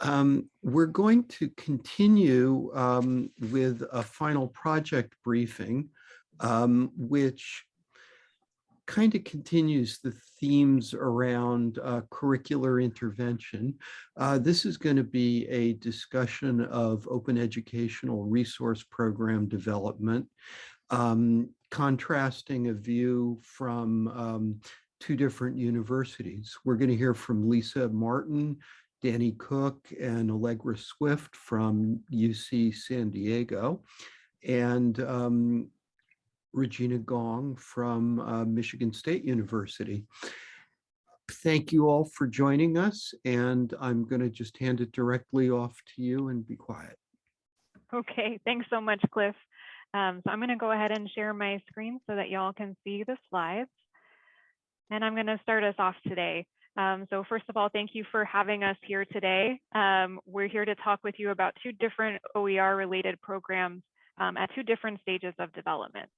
Um, we're going to continue um, with a final project briefing, um, which kind of continues the themes around uh, curricular intervention. Uh, this is going to be a discussion of open educational resource program development, um, contrasting a view from um, two different universities. We're going to hear from Lisa Martin, Dani Cook and Allegra Swift from UC San Diego, and um, Regina Gong from uh, Michigan State University. Thank you all for joining us, and I'm going to just hand it directly off to you and be quiet. Okay, thanks so much, Cliff. Um, so I'm going to go ahead and share my screen so that y'all can see the slides. And I'm going to start us off today. Um, so first of all, thank you for having us here today. Um, we're here to talk with you about two different OER related programs um, at two different stages of development.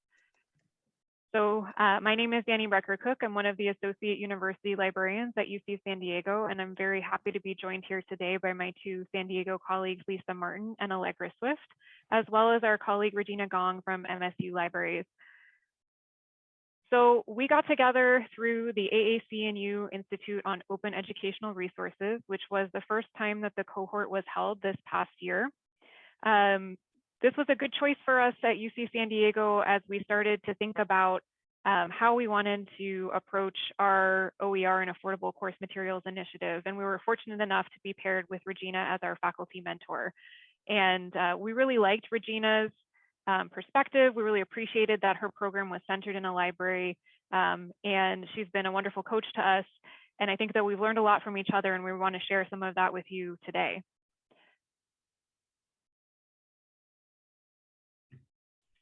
So uh, my name is Dani Brecher Cook. I'm one of the Associate University Librarians at UC San Diego, and I'm very happy to be joined here today by my two San Diego colleagues, Lisa Martin and Allegra Swift, as well as our colleague Regina Gong from MSU Libraries. So we got together through the AAC&U Institute on Open Educational Resources, which was the first time that the cohort was held this past year. Um, this was a good choice for us at UC San Diego as we started to think about um, how we wanted to approach our OER and affordable course materials initiative. And we were fortunate enough to be paired with Regina as our faculty mentor. And uh, we really liked Regina's um, perspective. We really appreciated that her program was centered in a library um, and she's been a wonderful coach to us. And I think that we've learned a lot from each other and we want to share some of that with you today.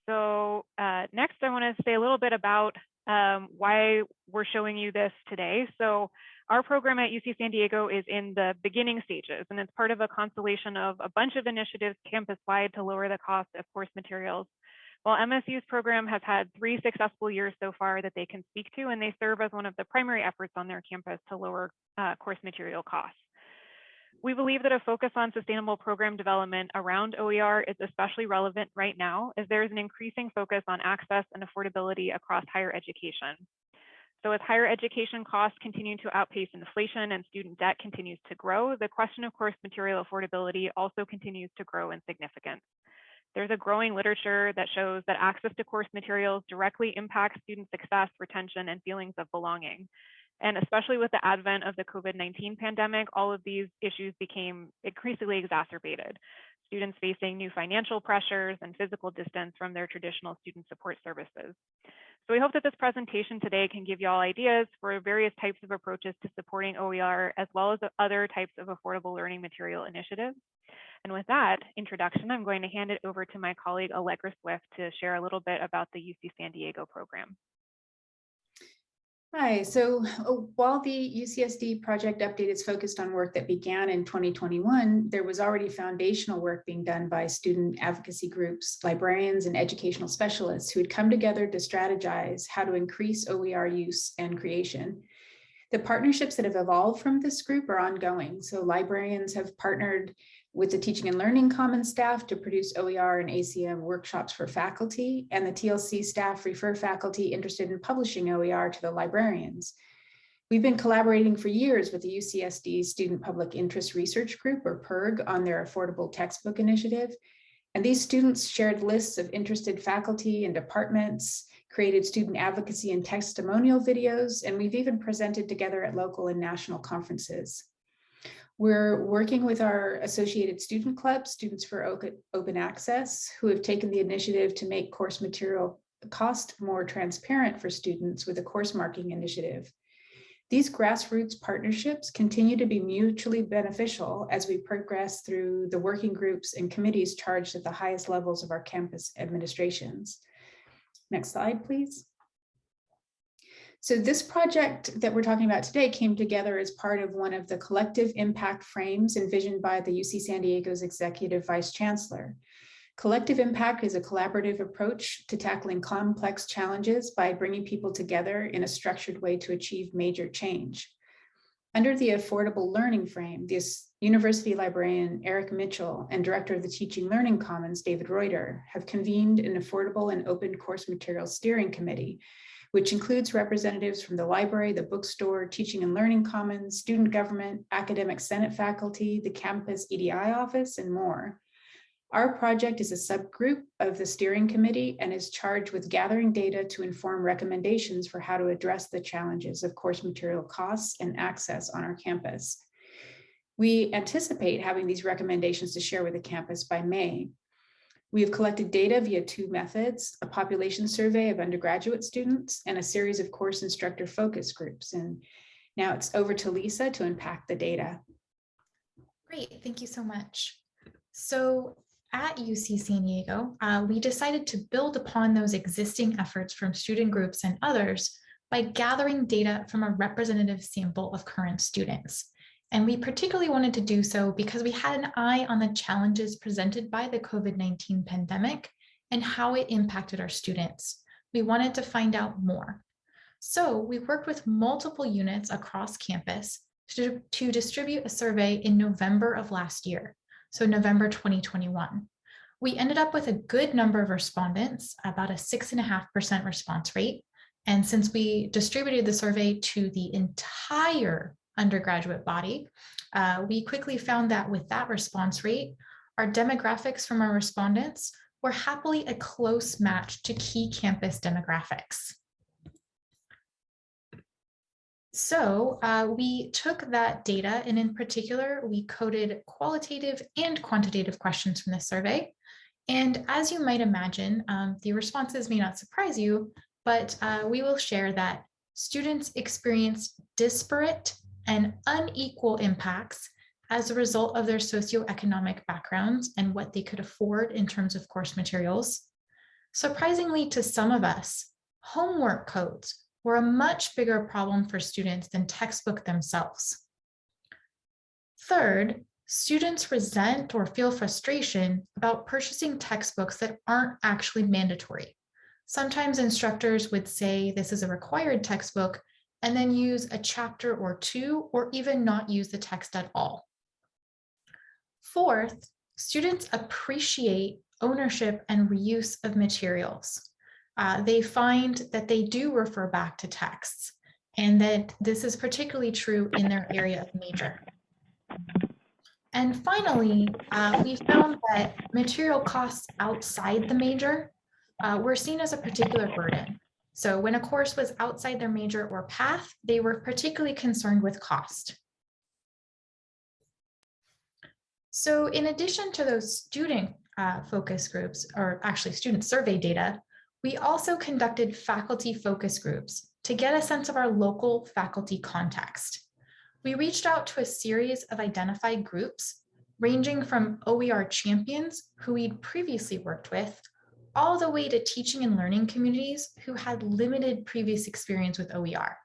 So uh, next, I want to say a little bit about um, why we're showing you this today. So our program at UC San Diego is in the beginning stages, and it's part of a constellation of a bunch of initiatives campus-wide to lower the cost of course materials. While MSU's program has had three successful years so far that they can speak to, and they serve as one of the primary efforts on their campus to lower uh, course material costs. We believe that a focus on sustainable program development around OER is especially relevant right now as there is an increasing focus on access and affordability across higher education. So as higher education costs continue to outpace inflation and student debt continues to grow, the question of course material affordability also continues to grow in significance. There's a growing literature that shows that access to course materials directly impacts student success, retention, and feelings of belonging. And especially with the advent of the COVID-19 pandemic, all of these issues became increasingly exacerbated. Students facing new financial pressures and physical distance from their traditional student support services. So we hope that this presentation today can give you all ideas for various types of approaches to supporting OER, as well as other types of affordable learning material initiatives. And with that introduction, I'm going to hand it over to my colleague Allegra Swift to share a little bit about the UC San Diego program. Hi, so uh, while the UCSD project update is focused on work that began in 2021, there was already foundational work being done by student advocacy groups, librarians, and educational specialists who had come together to strategize how to increase OER use and creation. The partnerships that have evolved from this group are ongoing. So librarians have partnered with the Teaching and Learning Commons staff to produce OER and ACM workshops for faculty, and the TLC staff refer faculty interested in publishing OER to the librarians. We've been collaborating for years with the UCSD Student Public Interest Research Group, or PIRG, on their affordable textbook initiative. And these students shared lists of interested faculty and departments, created student advocacy and testimonial videos, and we've even presented together at local and national conferences. We're working with our associated student club, Students for Open Access, who have taken the initiative to make course material cost more transparent for students with a course marking initiative. These grassroots partnerships continue to be mutually beneficial as we progress through the working groups and committees charged at the highest levels of our campus administrations. Next slide, please. So this project that we're talking about today came together as part of one of the collective impact frames envisioned by the UC San Diego's executive vice chancellor. Collective impact is a collaborative approach to tackling complex challenges by bringing people together in a structured way to achieve major change. Under the affordable learning frame, this university librarian Eric Mitchell and director of the Teaching Learning Commons, David Reuter, have convened an affordable and open course materials steering committee, which includes representatives from the library, the bookstore, teaching and learning commons, student government, academic senate faculty, the campus EDI office, and more. Our project is a subgroup of the steering committee and is charged with gathering data to inform recommendations for how to address the challenges of course material costs and access on our campus. We anticipate having these recommendations to share with the campus by May. We have collected data via two methods, a population survey of undergraduate students and a series of course instructor focus groups. And now it's over to Lisa to unpack the data. Great, thank you so much. So at UC San Diego, uh, we decided to build upon those existing efforts from student groups and others by gathering data from a representative sample of current students. And we particularly wanted to do so because we had an eye on the challenges presented by the COVID-19 pandemic and how it impacted our students. We wanted to find out more. So we worked with multiple units across campus to, to distribute a survey in November of last year, so November 2021. We ended up with a good number of respondents, about a six and a half percent response rate. And since we distributed the survey to the entire undergraduate body, uh, we quickly found that with that response rate, our demographics from our respondents were happily a close match to key campus demographics. So uh, we took that data and in particular, we coded qualitative and quantitative questions from the survey. And as you might imagine, um, the responses may not surprise you, but uh, we will share that students experience disparate and unequal impacts as a result of their socioeconomic backgrounds and what they could afford in terms of course materials. Surprisingly to some of us, homework codes were a much bigger problem for students than textbook themselves. Third, students resent or feel frustration about purchasing textbooks that aren't actually mandatory. Sometimes instructors would say this is a required textbook and then use a chapter or two, or even not use the text at all. Fourth, students appreciate ownership and reuse of materials. Uh, they find that they do refer back to texts and that this is particularly true in their area of major. And finally, uh, we found that material costs outside the major uh, were seen as a particular burden. So when a course was outside their major or path, they were particularly concerned with cost. So in addition to those student uh, focus groups, or actually student survey data, we also conducted faculty focus groups to get a sense of our local faculty context. We reached out to a series of identified groups ranging from OER champions who we'd previously worked with all the way to teaching and learning communities who had limited previous experience with OER.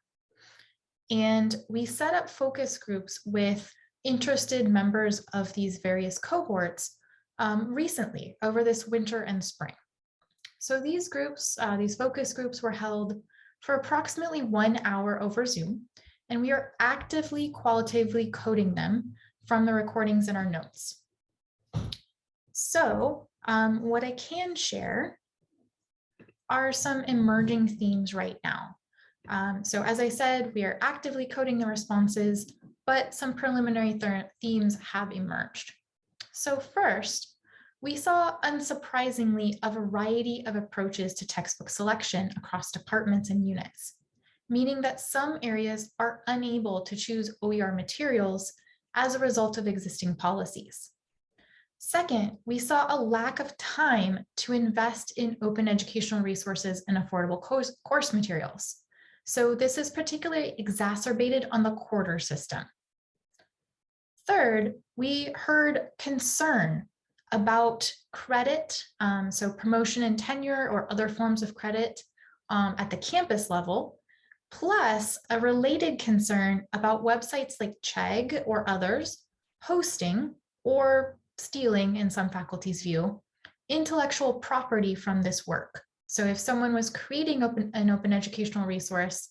And we set up focus groups with interested members of these various cohorts um, recently over this winter and spring. So these groups, uh, these focus groups were held for approximately one hour over Zoom, and we are actively qualitatively coding them from the recordings in our notes. So um, what I can share are some emerging themes right now. Um, so as I said, we are actively coding the responses, but some preliminary th themes have emerged. So first, we saw unsurprisingly a variety of approaches to textbook selection across departments and units, meaning that some areas are unable to choose OER materials as a result of existing policies. Second, we saw a lack of time to invest in open educational resources and affordable course, course materials. So this is particularly exacerbated on the quarter system. Third, we heard concern about credit, um, so promotion and tenure or other forms of credit um, at the campus level, plus a related concern about websites like Chegg or others hosting or stealing in some faculty's view, intellectual property from this work. So if someone was creating open, an open educational resource,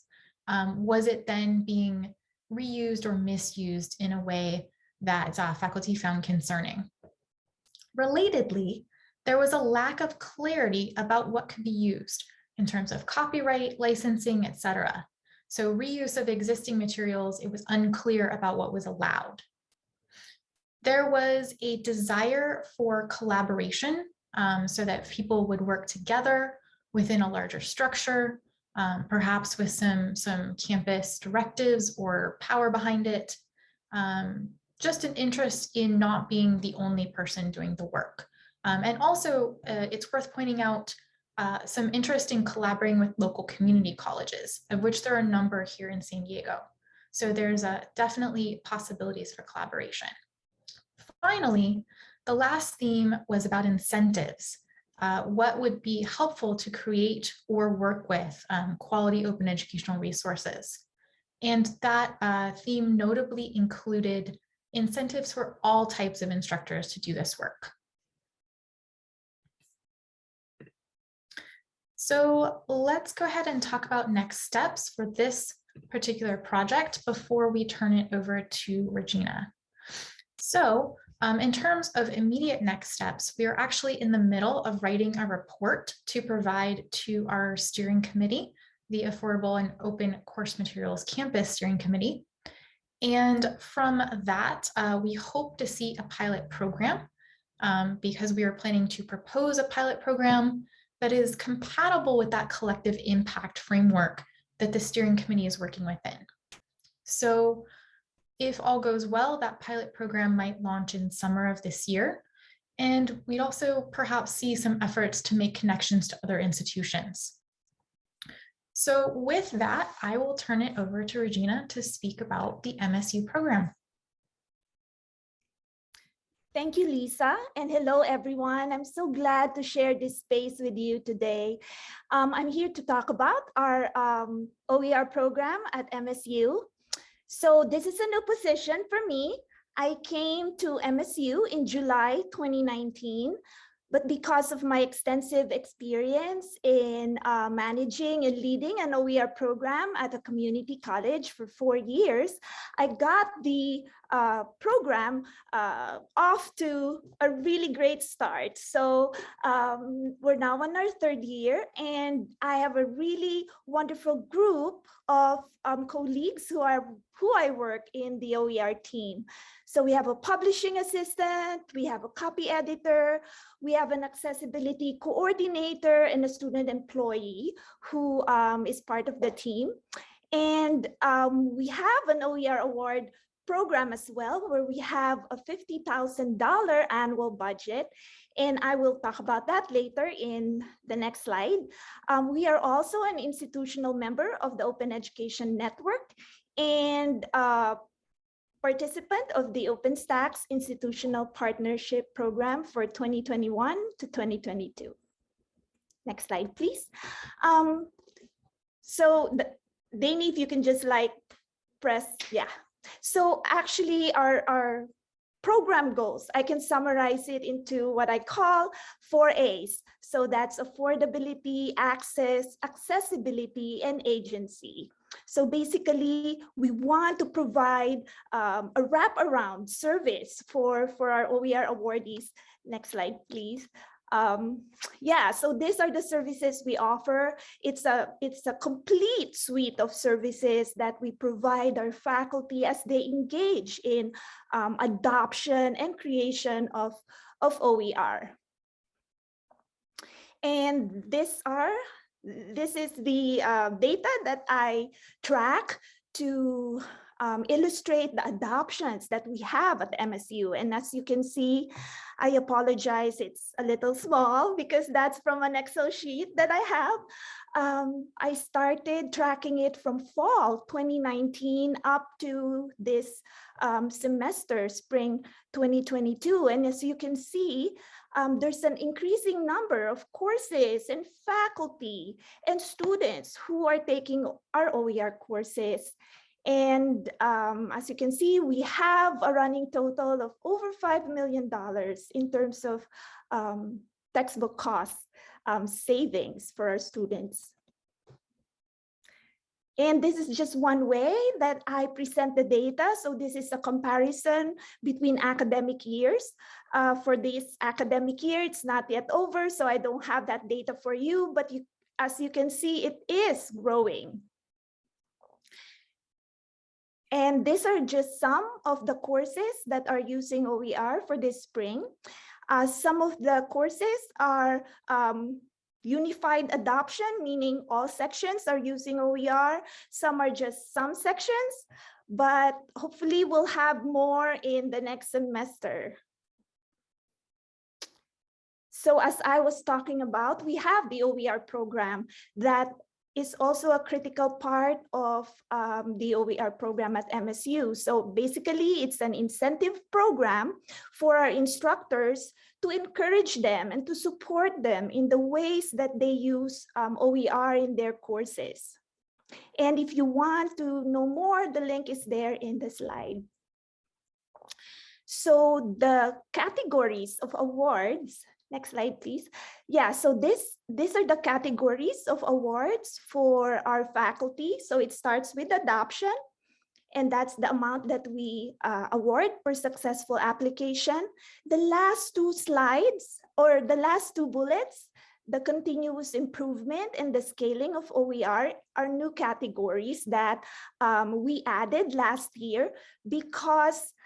um, was it then being reused or misused in a way that uh, faculty found concerning. Relatedly, there was a lack of clarity about what could be used in terms of copyright, licensing, etc. So reuse of existing materials, it was unclear about what was allowed. There was a desire for collaboration um, so that people would work together within a larger structure, um, perhaps with some, some campus directives or power behind it. Um, just an interest in not being the only person doing the work. Um, and also, uh, it's worth pointing out uh, some interest in collaborating with local community colleges, of which there are a number here in San Diego. So there's uh, definitely possibilities for collaboration. Finally, the last theme was about incentives. Uh, what would be helpful to create or work with um, quality open educational resources. And that uh, theme notably included incentives for all types of instructors to do this work. So let's go ahead and talk about next steps for this particular project before we turn it over to Regina. So um, in terms of immediate next steps, we are actually in the middle of writing a report to provide to our steering committee, the Affordable and Open Course Materials Campus Steering Committee. And from that, uh, we hope to see a pilot program um, because we are planning to propose a pilot program that is compatible with that collective impact framework that the steering committee is working within. So if all goes well, that pilot program might launch in summer of this year. And we'd also perhaps see some efforts to make connections to other institutions. So with that, I will turn it over to Regina to speak about the MSU program. Thank you, Lisa, and hello, everyone. I'm so glad to share this space with you today. Um, I'm here to talk about our um, OER program at MSU. So this is a new position for me. I came to MSU in July 2019 but because of my extensive experience in uh, managing and leading an OER program at a community college for four years, I got the uh, program uh, off to a really great start. So um, we're now on our third year and I have a really wonderful group of um, colleagues who are who I work in the OER team. So we have a publishing assistant, we have a copy editor, we have an accessibility coordinator and a student employee who um, is part of the team. And um, we have an OER award program as well, where we have a $50,000 annual budget. And I will talk about that later in the next slide. Um, we are also an institutional member of the Open Education Network and uh, participant of the OpenStax Institutional Partnership Program for 2021 to 2022. Next slide, please. Um, so the, Dani, if you can just like press, yeah, so actually our, our program goals, I can summarize it into what I call four A's. So that's affordability, access, accessibility, and agency. So basically, we want to provide um, a wraparound service for, for our OER awardees. Next slide, please um, yeah, so these are the services we offer. It's a, it's a complete suite of services that we provide our faculty as they engage in um, adoption and creation of, of OER. And this are, this is the uh, data that I track to um, illustrate the adoptions that we have at MSU. And as you can see, I apologize, it's a little small because that's from an Excel sheet that I have. Um, I started tracking it from fall 2019 up to this um, semester, spring 2022. And as you can see, um, there's an increasing number of courses and faculty and students who are taking our OER courses. And um, as you can see, we have a running total of over $5 million in terms of um, textbook costs um, savings for our students. And this is just one way that I present the data. So this is a comparison between academic years. Uh, for this academic year, it's not yet over, so I don't have that data for you, but you, as you can see, it is growing. And these are just some of the courses that are using OER for this spring. Uh, some of the courses are um, unified adoption, meaning all sections are using OER. Some are just some sections, but hopefully we'll have more in the next semester. So as I was talking about, we have the OER program that is also a critical part of um, the OER program at MSU. So basically, it's an incentive program for our instructors to encourage them and to support them in the ways that they use um, OER in their courses. And if you want to know more, the link is there in the slide. So the categories of awards Next slide, please. Yeah, so this these are the categories of awards for our faculty. So it starts with adoption, and that's the amount that we uh, award per successful application. The last two slides or the last two bullets, the continuous improvement and the scaling of OER are new categories that um, we added last year because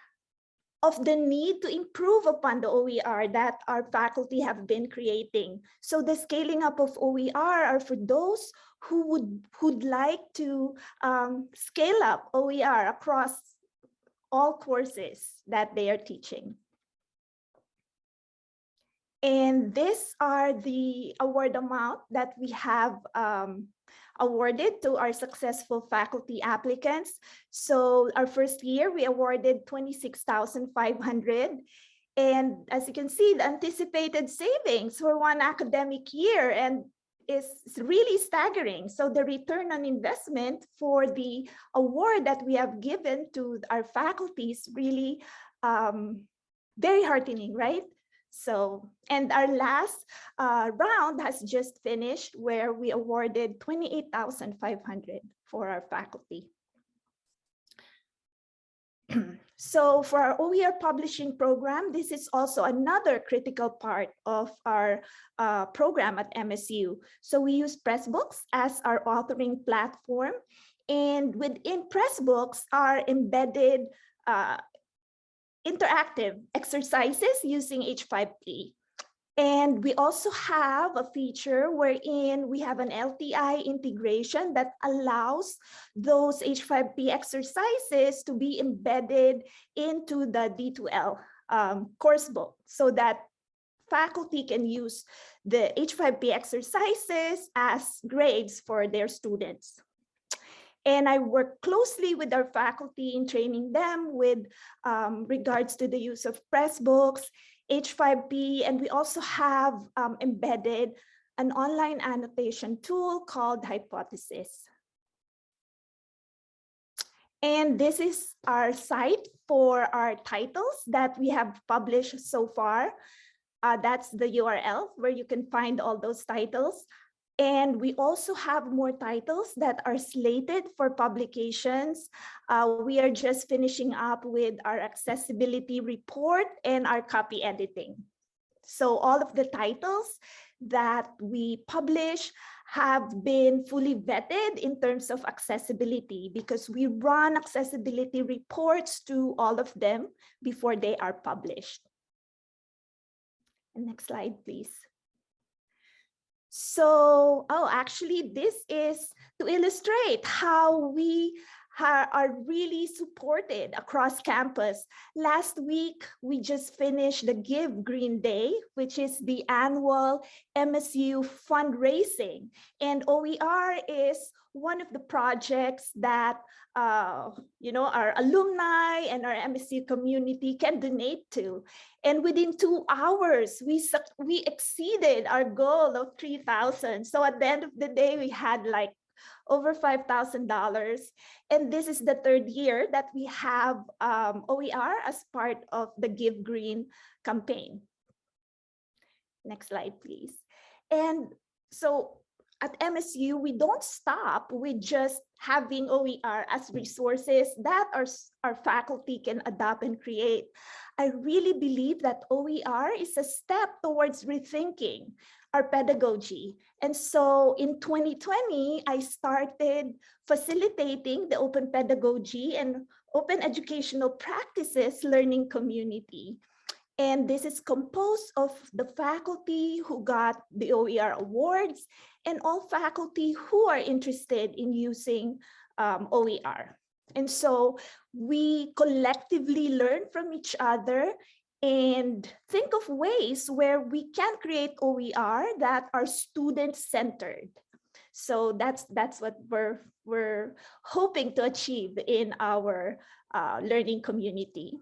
of the need to improve upon the OER that our faculty have been creating. So the scaling up of OER are for those who would who'd like to um, scale up OER across all courses that they are teaching. And these are the award amount that we have um, awarded to our successful faculty applicants. So our first year, we awarded 26,500. And as you can see, the anticipated savings for one academic year and is really staggering. So the return on investment for the award that we have given to our faculty is really um, very heartening, right? So, and our last uh, round has just finished where we awarded 28,500 for our faculty. so for our OER publishing program, this is also another critical part of our uh, program at MSU. So we use Pressbooks as our authoring platform. And within Pressbooks are embedded uh, interactive exercises using H5P. And we also have a feature wherein we have an LTI integration that allows those H5P exercises to be embedded into the D2L um, course book so that faculty can use the H5P exercises as grades for their students. And I work closely with our faculty in training them with um, regards to the use of Pressbooks, H5P, and we also have um, embedded an online annotation tool called Hypothesis. And this is our site for our titles that we have published so far. Uh, that's the URL where you can find all those titles. And we also have more titles that are slated for publications. Uh, we are just finishing up with our accessibility report and our copy editing. So all of the titles that we publish have been fully vetted in terms of accessibility because we run accessibility reports to all of them before they are published. Next slide, please. So, oh, actually, this is to illustrate how we are really supported across campus. Last week, we just finished the Give Green Day, which is the annual MSU fundraising. And OER is one of the projects that uh, you know, our alumni and our MSU community can donate to. And within two hours, we, we exceeded our goal of 3,000. So at the end of the day, we had like over $5,000. And this is the third year that we have um, OER as part of the Give Green campaign. Next slide, please. And so at MSU, we don't stop with just having OER as mm. resources that our, our faculty can adopt and create. I really believe that OER is a step towards rethinking our pedagogy. And so in 2020, I started facilitating the open pedagogy and open educational practices learning community. And this is composed of the faculty who got the OER awards and all faculty who are interested in using um, OER. And so we collectively learn from each other and think of ways where we can create OER that are student-centered. So that's that's what we're we're hoping to achieve in our uh, learning community.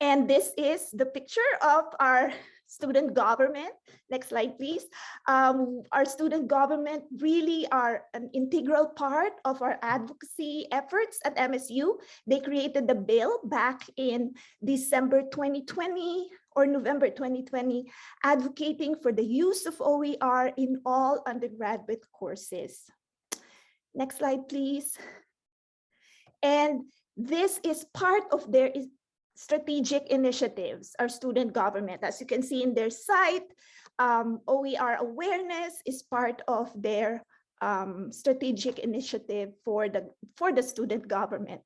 And this is the picture of our student government. Next slide, please. Um, our student government really are an integral part of our advocacy efforts at MSU. They created the bill back in December 2020 or November 2020, advocating for the use of OER in all undergraduate courses. Next slide, please. And this is part of their strategic initiatives, our student government. As you can see in their site, um, OER awareness is part of their um, strategic initiative for the, for the student government.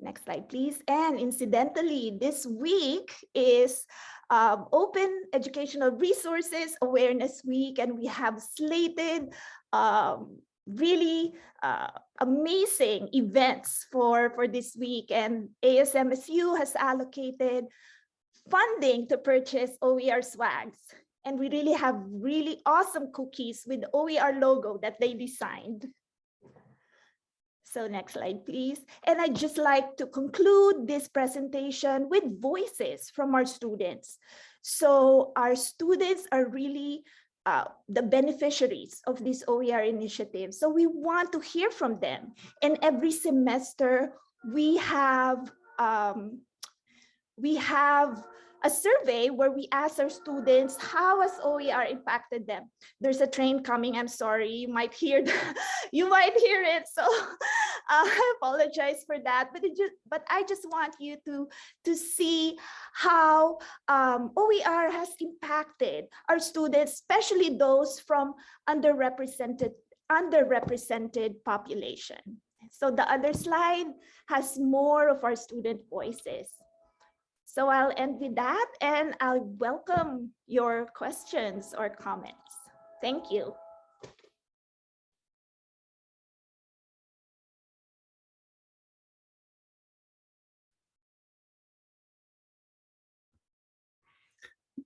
Next slide, please. And incidentally, this week is um, Open Educational Resources Awareness Week, and we have slated um, really uh, amazing events for, for this week. And ASMSU has allocated funding to purchase OER swags. And we really have really awesome cookies with OER logo that they designed. So next slide, please. And I'd just like to conclude this presentation with voices from our students. So our students are really uh, the beneficiaries of this OER initiative. So we want to hear from them. And every semester we have um, we have a survey where we ask our students how has OER impacted them. There's a train coming. I'm sorry, you might hear you might hear it. So uh, I apologize for that. But just but I just want you to to see how um, OER has impacted our students, especially those from underrepresented underrepresented population. So the other slide has more of our student voices. So I'll end with that and I'll welcome your questions or comments. Thank you.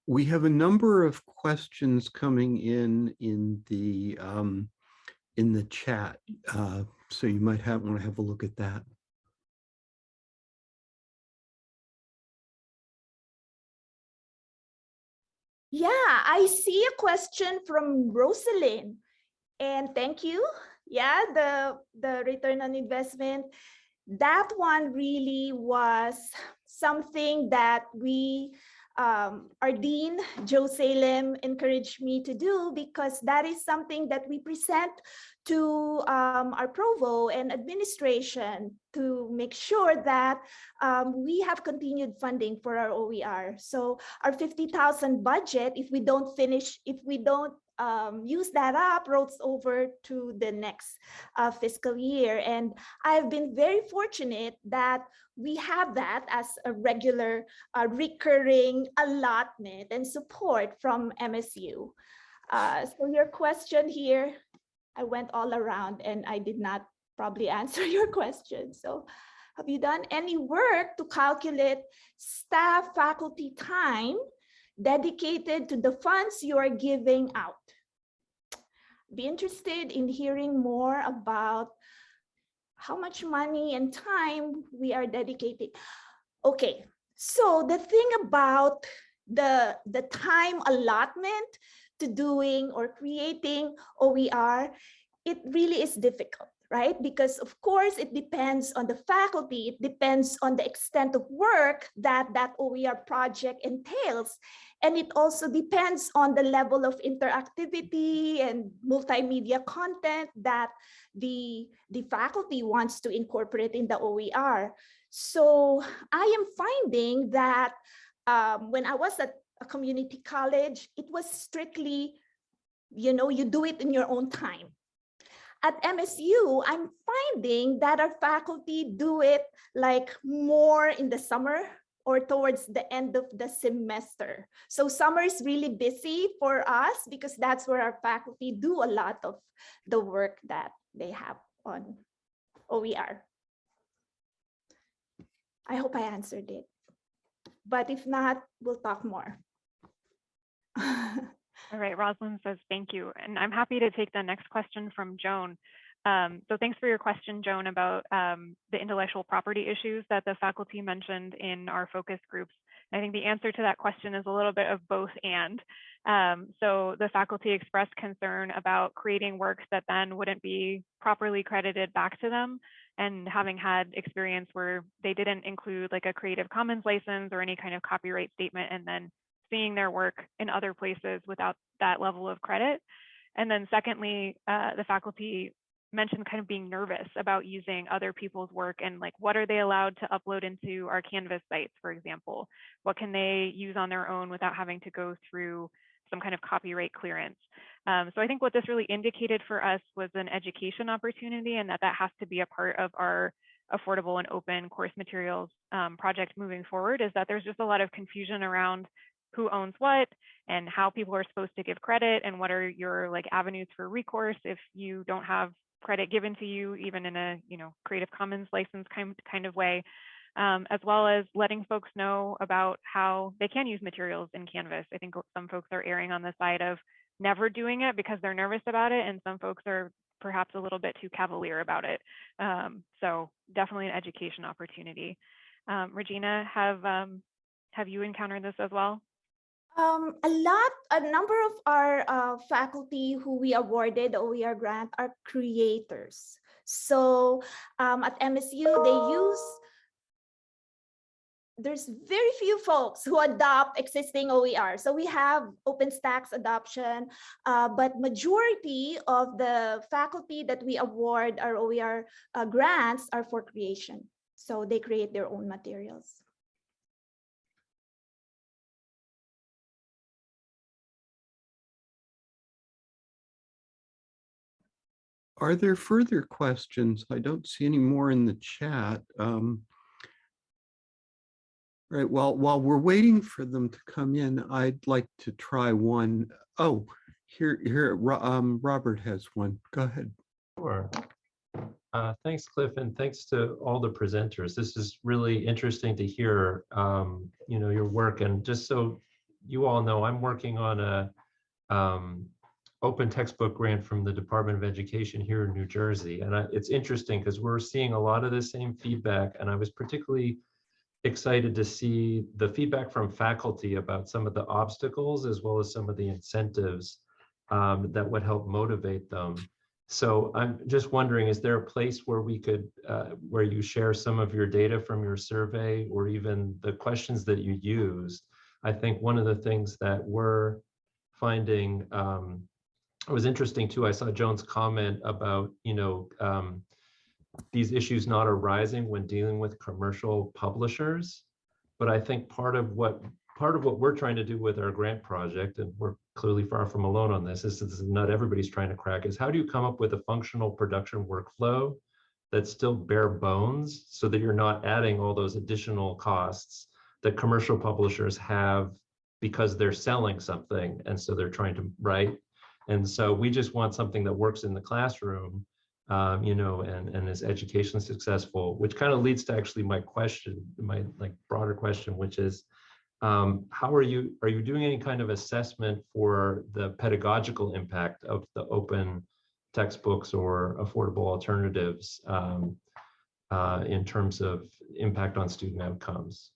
We have a number of questions coming in in the um, in the chat, uh, so you might have want to have a look at that. Yeah, I see a question from Rosalind. And thank you. Yeah, the, the return on investment, that one really was something that we um, our dean, Joe Salem, encouraged me to do because that is something that we present to um, our provo and administration to make sure that um, we have continued funding for our OER. So our 50,000 budget, if we don't finish, if we don't um, use that up rolls over to the next uh, fiscal year. And I've been very fortunate that we have that as a regular uh, recurring allotment and support from MSU. Uh, so your question here, I went all around and I did not probably answer your question. So have you done any work to calculate staff faculty time dedicated to the funds you are giving out. Be interested in hearing more about how much money and time we are dedicating. Okay, so the thing about the, the time allotment to doing or creating OER, it really is difficult right? Because of course, it depends on the faculty, it depends on the extent of work that that OER project entails. And it also depends on the level of interactivity and multimedia content that the, the faculty wants to incorporate in the OER. So I am finding that um, when I was at a community college, it was strictly, you know, you do it in your own time. At MSU, I'm finding that our faculty do it like more in the summer or towards the end of the semester. So summer is really busy for us because that's where our faculty do a lot of the work that they have on OER. I hope I answered it. But if not, we'll talk more. All right, Rosalind says thank you. And I'm happy to take the next question from Joan. Um, so thanks for your question, Joan, about um, the intellectual property issues that the faculty mentioned in our focus groups. I think the answer to that question is a little bit of both and. Um, so the faculty expressed concern about creating works that then wouldn't be properly credited back to them and having had experience where they didn't include like a Creative Commons license or any kind of copyright statement and then seeing their work in other places without that level of credit. And then secondly, uh, the faculty mentioned kind of being nervous about using other people's work and like what are they allowed to upload into our Canvas sites, for example? What can they use on their own without having to go through some kind of copyright clearance? Um, so I think what this really indicated for us was an education opportunity and that that has to be a part of our affordable and open course materials um, project moving forward is that there's just a lot of confusion around who owns what and how people are supposed to give credit and what are your like avenues for recourse if you don't have credit given to you even in a you know creative commons license kind, kind of way um, as well as letting folks know about how they can use materials in canvas. I think some folks are erring on the side of never doing it because they're nervous about it and some folks are perhaps a little bit too cavalier about it. Um, so definitely an education opportunity. Um, regina have um, have you encountered this as well Um, a lot, a number of our uh, faculty who we awarded the OER grant are creators. So um, at MSU, they use, there's very few folks who adopt existing OER. So we have OpenStax adoption, uh, but majority of the faculty that we award our OER uh, grants are for creation. So they create their own materials. Are there further questions? I don't see any more in the chat. Um, Right, well, while we're waiting for them to come in, I'd like to try one. Oh, here, here, um, Robert has one. Go ahead. Sure. Uh, Thanks, Cliff, and thanks to all the presenters. This is really interesting to hear, um, you know, your work. And just so you all know, I'm working on a um, open textbook grant from the Department of Education here in New Jersey. And I- it's interesting because we're seeing a lot of the same feedback. And I was particularly excited to see the feedback from faculty about some of the obstacles as well as some of the incentives um, that would help motivate them. So I'm just wondering, is there a place where we could, uh, where you share some of your data from your survey or even the questions that you used? I think one of the things that we're finding um, was interesting too. I saw Joan's comment about, you know, um, these issues not arising when dealing with commercial publishers. But I think part of what part of what we're trying to do with our grant project, and we're clearly far from alone on this, is this is not everybody's trying to crack, is how do you come up with a functional production workflow that's still bare bones so that you're not adding all those additional costs that commercial publishers have because they're selling something and so they're trying to write. And so we just want something that works in the classroom um, you know, and, and is education successful, which kind of leads to actually my question, my like broader question, which is, um, how are you, are you doing any kind of assessment for the pedagogical impact of the open textbooks or affordable alternatives um, uh, in terms of impact on student outcomes?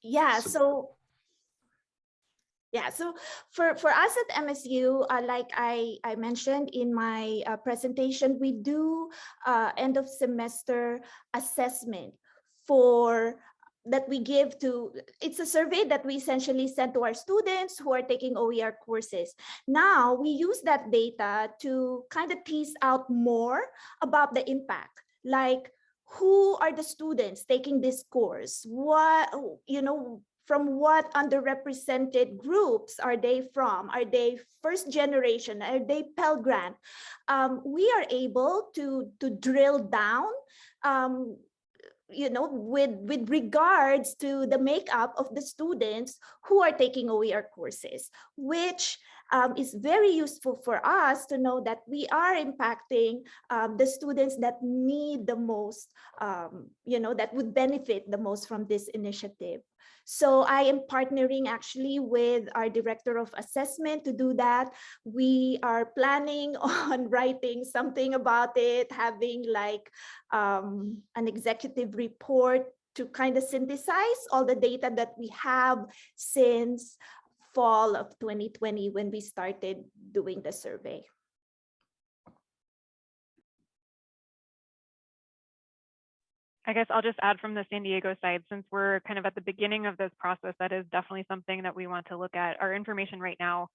Yeah, So- so Yeah, so for, for us at MSU, uh, like I, I mentioned in my uh, presentation, we do uh, end of semester assessment for that we give to, it's a survey that we essentially send to our students who are taking OER courses. Now we use that data to kind of tease out more about the impact, like who are the students taking this course? What, you know, from what underrepresented groups are they from? Are they first generation? Are they Pell Grant? Um, we are able to, to drill down um, you know, with, with regards to the makeup of the students who are taking OER courses, which um, is very useful for us to know that we are impacting um, the students that need the most, um, you know, that would benefit the most from this initiative. So I am partnering actually with our director of assessment to do that. We are planning on writing something about it, having like um, an executive report to kind of synthesize all the data that we have since fall of 2020 when we started doing the survey. I guess I'll just add from the San Diego side, since we're kind of at the beginning of this process, that is definitely something that we want to look at. Our information right now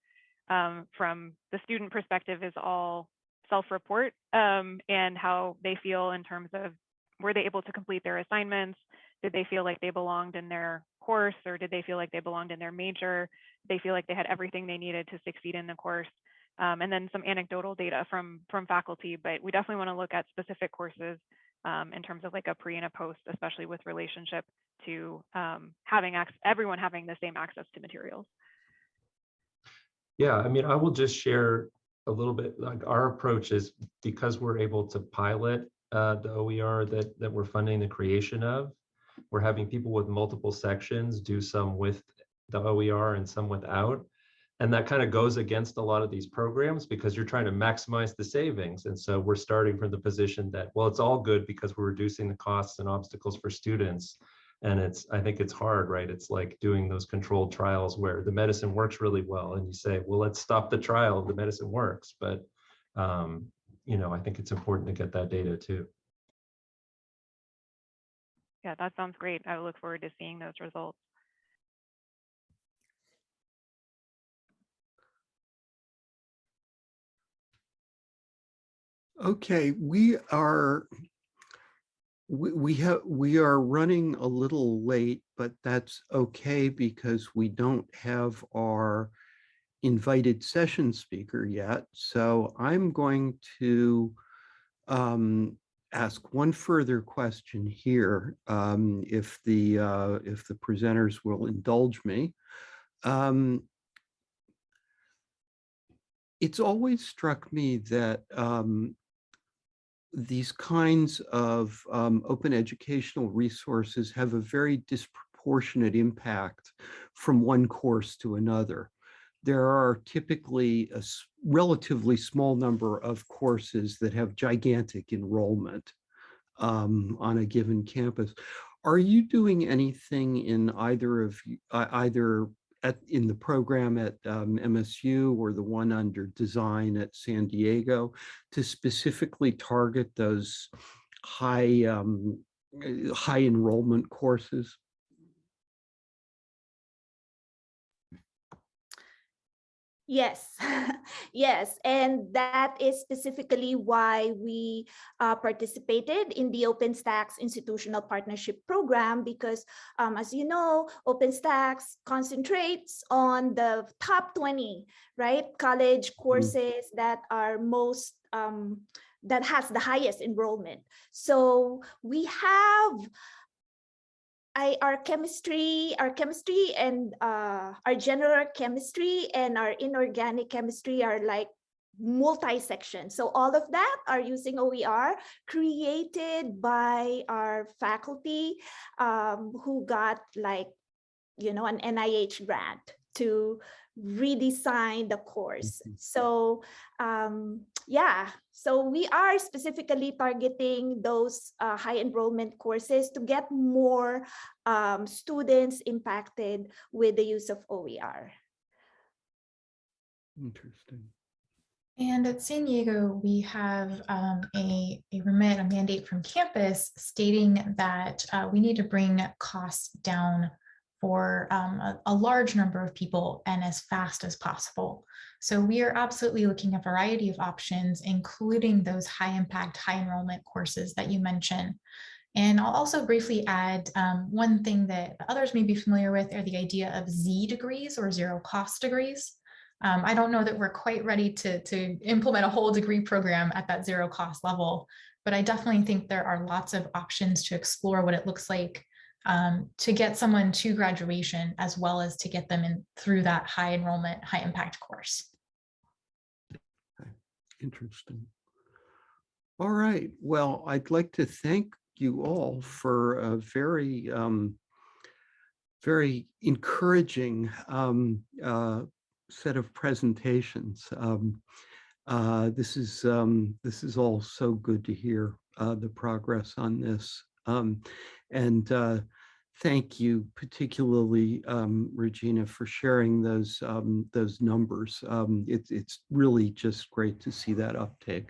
um, from the student perspective is all self-report um, and how they feel in terms of were they able to complete their assignments? Did they feel like they belonged in their course or did they feel like they belonged in their major? They feel like they had everything they needed to succeed in the course? Um, and then some anecdotal data from from faculty, but we definitely want to look at specific courses um, in terms of like a pre and a post, especially with relationship to um, having everyone having the same access to materials. Yeah, I mean, I will just share a little bit like our approach is because we're able to pilot uh, the OER that, that we're funding the creation of, we're having people with multiple sections do some with the OER and some without. And that kind of goes against a lot of these programs because you're trying to maximize the savings. And so we're starting from the position that, well, it's all good because we're reducing the costs and obstacles for students. And it's, I think it's hard, right? It's like doing those controlled trials where the medicine works really well. And you say, well, let's stop the trial. The medicine works. But, um, you know, I think it's important to get that data too. Yeah, that sounds great. I look forward to seeing those results. Okay, we are we, have we are running a little late, but that's okay because we don't have our invited session speaker yet. So I'm going to um, ask one further question here, um, if the uh, if the presenters will indulge me. Um, it's always struck me that um, these kinds of um, open educational resources have a very disproportionate impact from one course to another. There are typically a relatively small number of courses that have gigantic enrollment um, on a given campus. Are you doing anything in either of uh, either at, in the program at um, MSU or the one under design at San Diego to specifically target those high um, uh, high enrollment courses? Yes, yes, and that is specifically why we uh, participated in the OpenStax Institutional Partnership Program because, um, as you know, OpenStax concentrates on the top 20, right, college mm. courses that are most, um, that has the highest enrollment. So we have I, our chemistry, our chemistry and uh, our general chemistry and our inorganic chemistry are like multi-section. So all of that are using OER created by our faculty um, who got like, you know, an NIH grant to redesign the course. Mm-hmm. So um, yeah, so we are specifically targeting those uh, high enrollment courses to get more um, students impacted with the use of OER. Interesting. And at San Diego, we have um, a, a remit, a mandate from campus stating that uh, we need to bring costs down for um, a, a large number of people and as fast as possible. So we are absolutely looking at a variety of options, including those high impact, high enrollment courses that you mentioned. And I'll also briefly add um, one thing that others may be familiar with are the idea of Z degrees or zero cost degrees. Um, I don't know that we're quite ready to, to implement a whole degree program at that zero cost level, but I definitely think there are lots of options to explore what it looks like um, to get someone to graduation as well as to get them in through that high enrollment, high impact course. Interesting. All right. Well, I'd like to thank you all for a very, um, very encouraging um, uh, set of presentations. Um, uh, this is um, this is all so good to hear uh, the progress on this. Um, and uh, thank you particularly, um, Regina, for sharing those um, those numbers. Um, it, it's really just great to see that uptake.